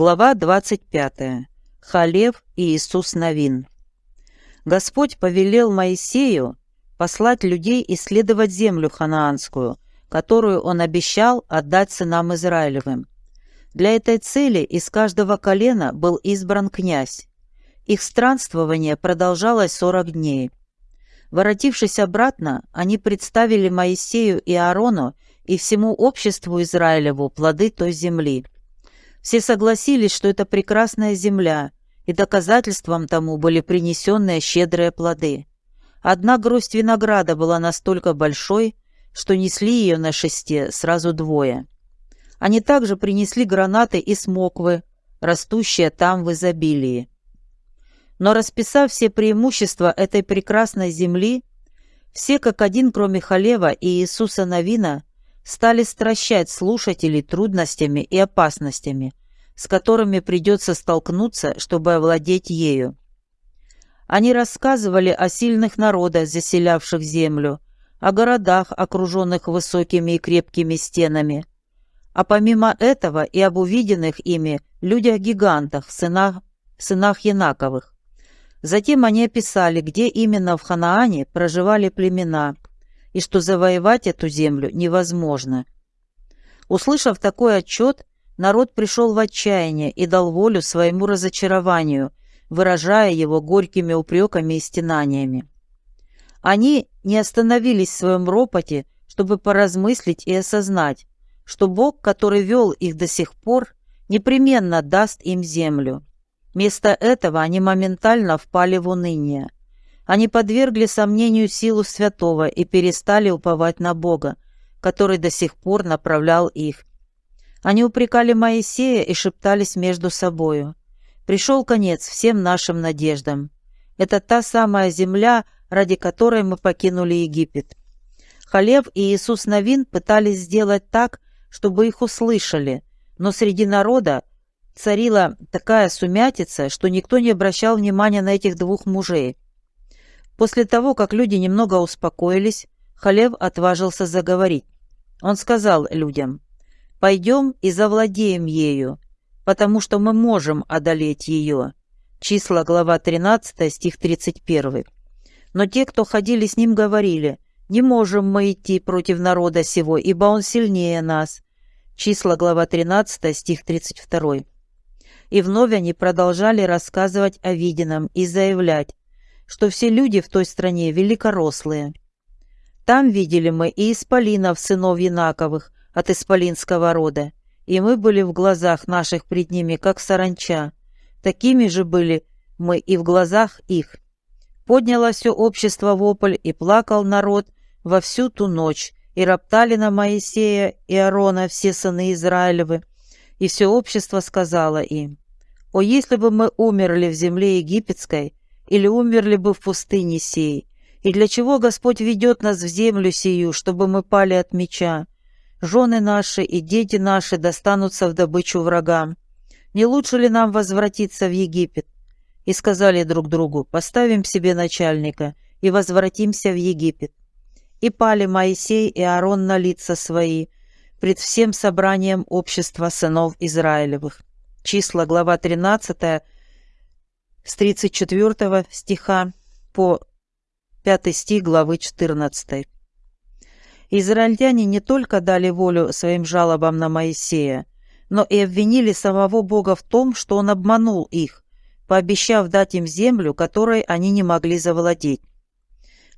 Глава 25. Халев и Иисус Новин. Господь повелел Моисею послать людей исследовать землю ханаанскую, которую он обещал отдать сынам Израилевым. Для этой цели из каждого колена был избран князь. Их странствование продолжалось сорок дней. Воротившись обратно, они представили Моисею и Аарону и всему обществу Израилеву плоды той земли – все согласились, что это прекрасная земля, и доказательством тому были принесенные щедрые плоды. Одна гроздь винограда была настолько большой, что несли ее на шесте сразу двое. Они также принесли гранаты и смоквы, растущие там в изобилии. Но расписав все преимущества этой прекрасной земли, все как один, кроме Халева и Иисуса Новина, стали стращать слушателей трудностями и опасностями, с которыми придется столкнуться, чтобы овладеть ею. Они рассказывали о сильных народах, заселявших землю, о городах, окруженных высокими и крепкими стенами, а помимо этого и об увиденных ими людях-гигантах, сынах, сынах Янаковых. Затем они описали, где именно в Ханаане проживали племена – и что завоевать эту землю невозможно. Услышав такой отчет, народ пришел в отчаяние и дал волю своему разочарованию, выражая его горькими упреками и стенаниями. Они не остановились в своем ропоте, чтобы поразмыслить и осознать, что Бог, который вел их до сих пор, непременно даст им землю. Вместо этого они моментально впали в уныние. Они подвергли сомнению силу святого и перестали уповать на Бога, который до сих пор направлял их. Они упрекали Моисея и шептались между собою. Пришел конец всем нашим надеждам. Это та самая земля, ради которой мы покинули Египет. Халев и Иисус Новин пытались сделать так, чтобы их услышали, но среди народа царила такая сумятица, что никто не обращал внимания на этих двух мужей. После того, как люди немного успокоились, Халев отважился заговорить. Он сказал людям, «Пойдем и завладеем ею, потому что мы можем одолеть ее». Числа, глава 13, стих 31. Но те, кто ходили с ним, говорили, «Не можем мы идти против народа сего, ибо он сильнее нас». Числа, глава 13, стих 32. И вновь они продолжали рассказывать о виденном и заявлять, что все люди в той стране великорослые. Там видели мы и исполинов, сынов Янаковых, от исполинского рода, и мы были в глазах наших пред ними, как саранча. Такими же были мы и в глазах их. Подняло все общество вопль, и плакал народ во всю ту ночь, и роптали на Моисея и Аарона все сыны Израилевы, и все общество сказало им, «О, если бы мы умерли в земле египетской, или умерли бы в пустыне сей. И для чего Господь ведет нас в землю сию, чтобы мы пали от меча? Жены наши и дети наши достанутся в добычу врагам. Не лучше ли нам возвратиться в Египет? И сказали друг другу, поставим себе начальника и возвратимся в Египет. И пали Моисей и Аарон на лица свои пред всем собранием общества сынов Израилевых. Числа, глава 13, с 34 стиха по 5 стих главы 14. Израильтяне не только дали волю своим жалобам на Моисея, но и обвинили самого Бога в том, что он обманул их, пообещав дать им землю, которой они не могли завладеть.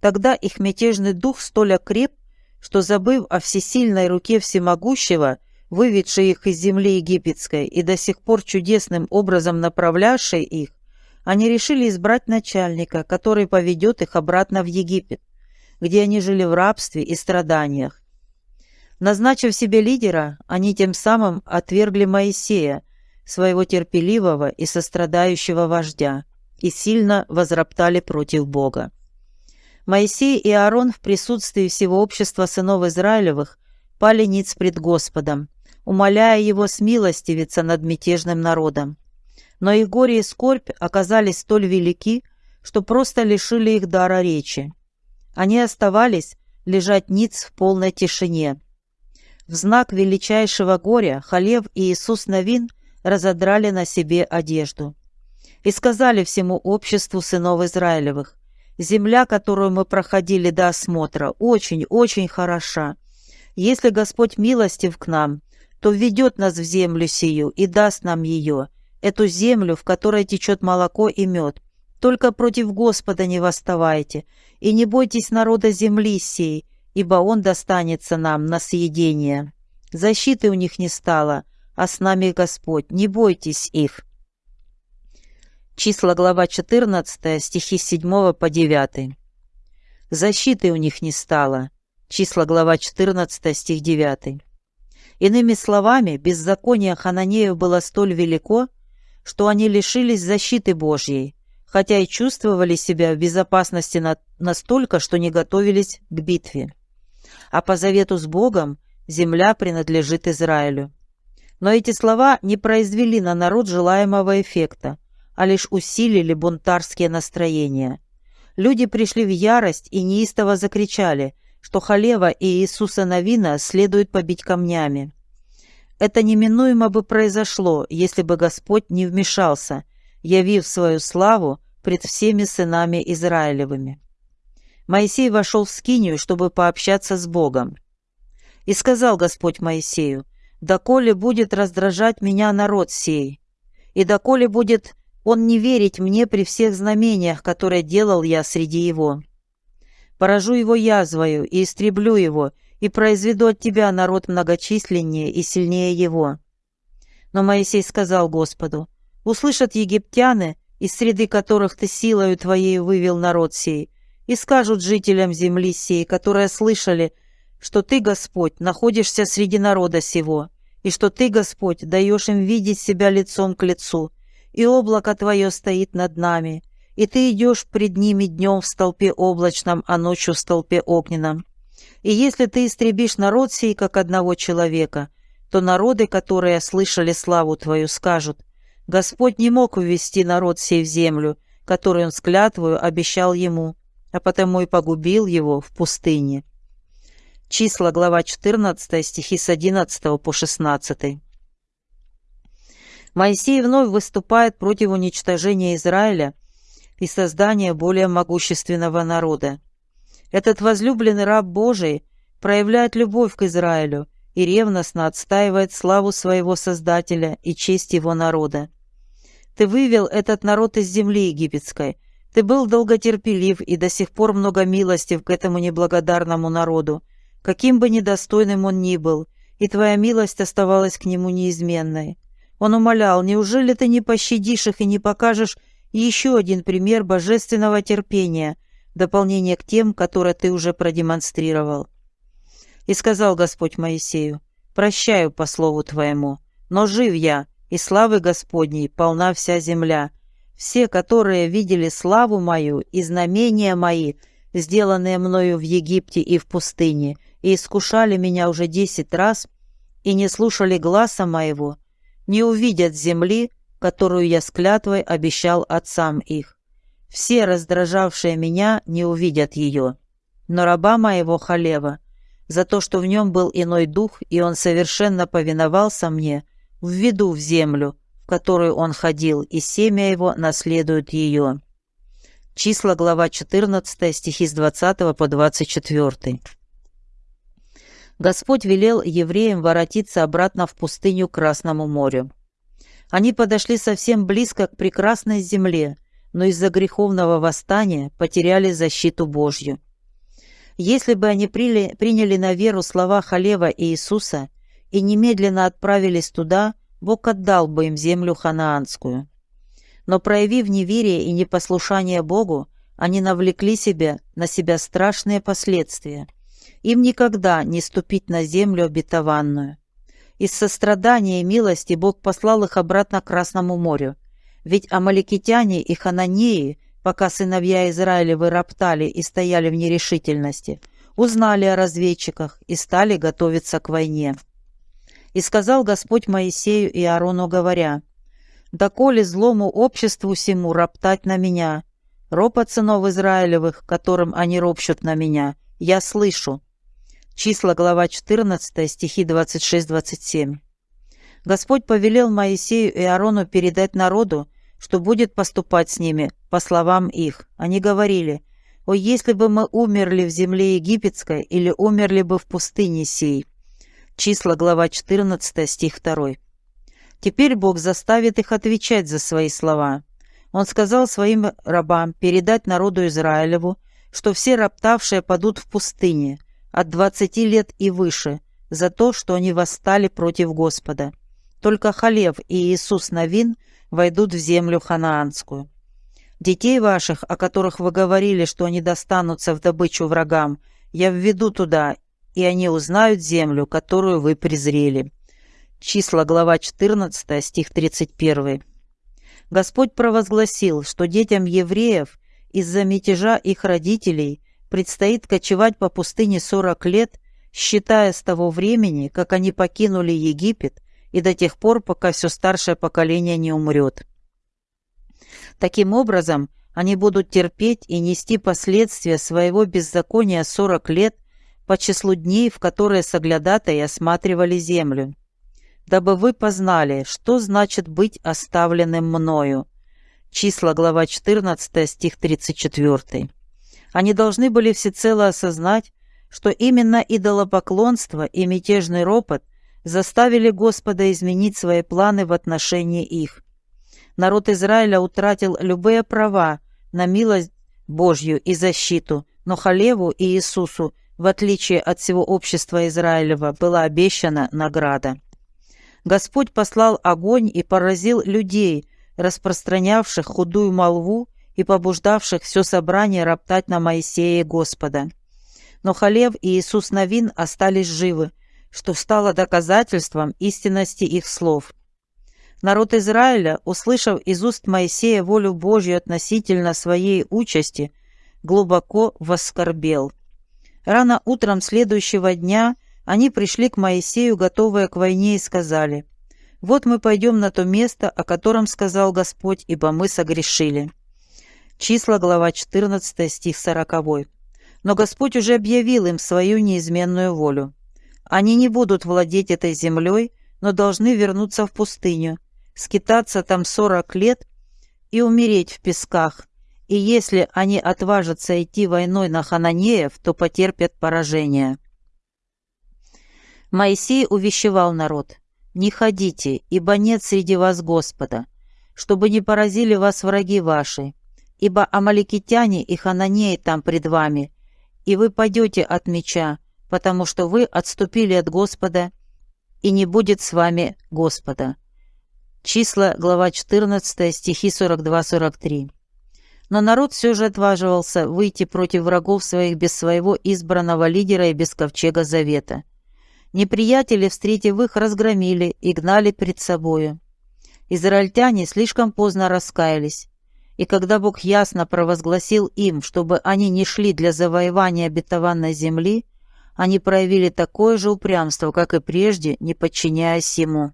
Тогда их мятежный дух столь окреп, что, забыв о всесильной руке всемогущего, выведшей их из земли египетской и до сих пор чудесным образом направлявшей их, они решили избрать начальника, который поведет их обратно в Египет, где они жили в рабстве и страданиях. Назначив себе лидера, они тем самым отвергли Моисея, своего терпеливого и сострадающего вождя, и сильно возроптали против Бога. Моисей и Аарон в присутствии всего общества сынов Израилевых пали ниц пред Господом, умоляя его смилостивиться над мятежным народом но их горе и скорбь оказались столь велики, что просто лишили их дара речи. Они оставались лежать ниц в полной тишине. В знак величайшего горя Халев и Иисус Новин разодрали на себе одежду. И сказали всему обществу сынов Израилевых, «Земля, которую мы проходили до осмотра, очень-очень хороша. Если Господь милостив к нам, то введет нас в землю сию и даст нам ее, эту землю, в которой течет молоко и мед. Только против Господа не восставайте, и не бойтесь народа земли сей, ибо он достанется нам на съедение. Защиты у них не стало, а с нами Господь, не бойтесь их». Числа глава 14, стихи с 7 по 9. «Защиты у них не стало». Числа глава 14, стих 9. Иными словами, беззаконие Хананеев было столь велико, что они лишились защиты Божьей, хотя и чувствовали себя в безопасности на, настолько, что не готовились к битве. А по завету с Богом земля принадлежит Израилю. Но эти слова не произвели на народ желаемого эффекта, а лишь усилили бунтарские настроения. Люди пришли в ярость и неистово закричали – что Халева и Иисуса Навина следует побить камнями. Это неминуемо бы произошло, если бы Господь не вмешался, явив свою славу пред всеми сынами Израилевыми. Моисей вошел в скинию, чтобы пообщаться с Богом. И сказал Господь Моисею, «Доколе будет раздражать меня народ сей, и доколе будет он не верить мне при всех знамениях, которые делал я среди его» поражу его язвою и истреблю его, и произведу от тебя народ многочисленнее и сильнее его». Но Моисей сказал Господу, «Услышат египтяне, из среды которых ты силою твоей вывел народ сей, и скажут жителям земли сей, которые слышали, что ты, Господь, находишься среди народа сего, и что ты, Господь, даешь им видеть себя лицом к лицу, и облако твое стоит над нами, и ты идешь пред ними днем в столпе облачном, а ночью в столпе огненном. И если ты истребишь народ сей, как одного человека, то народы, которые слышали славу твою, скажут, Господь не мог увести народ сей в землю, которую он с клятвою обещал ему, а потому и погубил его в пустыне. Числа, глава 14, стихи с 11 по 16. Моисей вновь выступает против уничтожения Израиля – и создания более могущественного народа. Этот возлюбленный раб Божий проявляет любовь к Израилю и ревностно отстаивает славу своего Создателя и честь его народа. Ты вывел этот народ из земли египетской, ты был долготерпелив и до сих пор много милостив к этому неблагодарному народу, каким бы недостойным он ни был, и твоя милость оставалась к нему неизменной. Он умолял, неужели ты не пощадишь их и не покажешь еще один пример божественного терпения, дополнение к тем, которые ты уже продемонстрировал. И сказал Господь Моисею, «Прощаю по слову твоему, но жив я, и славы Господней полна вся земля. Все, которые видели славу мою и знамения мои, сделанные мною в Египте и в пустыне, и искушали меня уже десять раз, и не слушали гласа моего, не увидят земли, которую я с клятвой обещал отцам их. Все, раздражавшие меня, не увидят ее. Но раба моего Халева, за то, что в нем был иной дух, и он совершенно повиновался мне, введу в землю, в которую он ходил, и семя его наследует ее». Числа, глава 14, стихи с 20 по 24. Господь велел евреям воротиться обратно в пустыню к Красному морю. Они подошли совсем близко к прекрасной земле, но из-за греховного восстания потеряли защиту Божью. Если бы они приняли, на веру слова Халева и Иисуса и немедленно отправились туда, Бог отдал бы им землю ханаанскую. Но проявив неверие и непослушание Богу, они навлекли себя на себя страшные последствия. Им никогда не ступить на землю обетованную. Из сострадания и милости Бог послал их обратно к Красному морю. Ведь амаликитяне и хананеи, пока сыновья Израилевы роптали и стояли в нерешительности, узнали о разведчиках и стали готовиться к войне. И сказал Господь Моисею и Аарону, говоря, «Доколе злому обществу всему роптать на меня, ропот сынов Израилевых, которым они ропщут на меня, я слышу, Числа, глава 14, стихи 26-27. Господь повелел Моисею и Аарону передать народу, что будет поступать с ними, по словам их. Они говорили, «О, если бы мы умерли в земле египетской или умерли бы в пустыне сей». Числа, глава 14, стих 2. Теперь Бог заставит их отвечать за свои слова. Он сказал своим рабам передать народу Израилеву, что все роптавшие падут в пустыне от двадцати лет и выше за то, что они восстали против Господа. Только Халев и Иисус Навин войдут в землю ханаанскую. Детей ваших, о которых вы говорили, что они достанутся в добычу врагам, я введу туда, и они узнают землю, которую вы презрели». Числа, глава 14, стих 31. Господь провозгласил, что детям евреев из-за мятежа их родителей предстоит кочевать по пустыне 40 лет, считая с того времени, как они покинули Египет и до тех пор, пока все старшее поколение не умрет. Таким образом, они будут терпеть и нести последствия своего беззакония 40 лет по числу дней, в которые соглядатые осматривали землю. Дабы вы познали, что значит быть оставленным мною. Числа, глава 14, стих 34. Они должны были всецело осознать, что именно идолопоклонство и мятежный ропот – заставили Господа изменить свои планы в отношении их. Народ Израиля утратил любые права на милость Божью и защиту, но Халеву и Иисусу, в отличие от всего общества Израилева, была обещана награда. Господь послал огонь и поразил людей, распространявших худую молву и побуждавших все собрание роптать на Моисея и Господа. Но Халев и Иисус Навин остались живы, что стало доказательством истинности их слов. Народ Израиля, услышав из уст Моисея волю Божью относительно своей участи, глубоко воскорбел. Рано утром следующего дня они пришли к Моисею, готовые к войне, и сказали, «Вот мы пойдем на то место, о котором сказал Господь, ибо мы согрешили». Числа, глава 14, стих 40. Но Господь уже объявил им свою неизменную волю. Они не будут владеть этой землей, но должны вернуться в пустыню, скитаться там сорок лет и умереть в песках. И если они отважатся идти войной на хананеев, то потерпят поражение. Моисей увещевал народ, «Не ходите, ибо нет среди вас Господа, чтобы не поразили вас враги ваши, ибо амаликитяне и хананеи там пред вами, и вы падете от меча, потому что вы отступили от Господа, и не будет с вами Господа». Числа, глава 14, стихи 42-43. Но народ все же отваживался выйти против врагов своих без своего избранного лидера и без ковчега завета. Неприятели, встретив их, разгромили и гнали пред собою. Израильтяне слишком поздно раскаялись, и когда Бог ясно провозгласил им, чтобы они не шли для завоевания обетованной земли, они проявили такое же упрямство, как и прежде, не подчиняясь ему.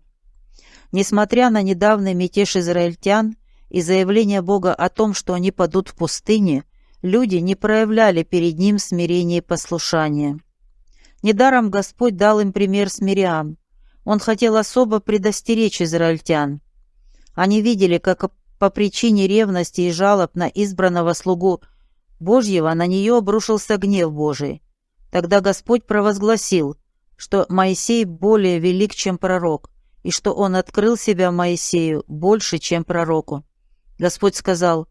Несмотря на недавний мятеж израильтян и заявление Бога о том, что они падут в пустыне, люди не проявляли перед ним смирения и послушания. Недаром Господь дал им пример с Мириам. Он хотел особо предостеречь израильтян. Они видели, как по причине ревности и жалоб на избранного слугу Божьего на нее обрушился гнев Божий. Тогда Господь провозгласил, что Моисей более велик, чем пророк, и что он открыл себя Моисею больше, чем пророку. Господь сказал,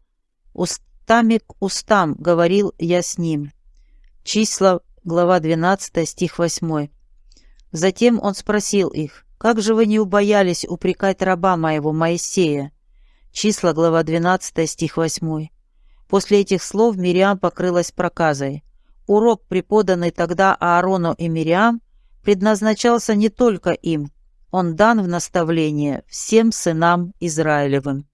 «Устами к устам говорил я с ним». Числа, глава 12, стих 8. Затем он спросил их, «Как же вы не убоялись упрекать раба моего Моисея?» Числа, глава 12, стих 8. После этих слов Мириам покрылась проказой. Урок, преподанный тогда Аарону и Мириам, предназначался не только им, он дан в наставление всем сынам Израилевым.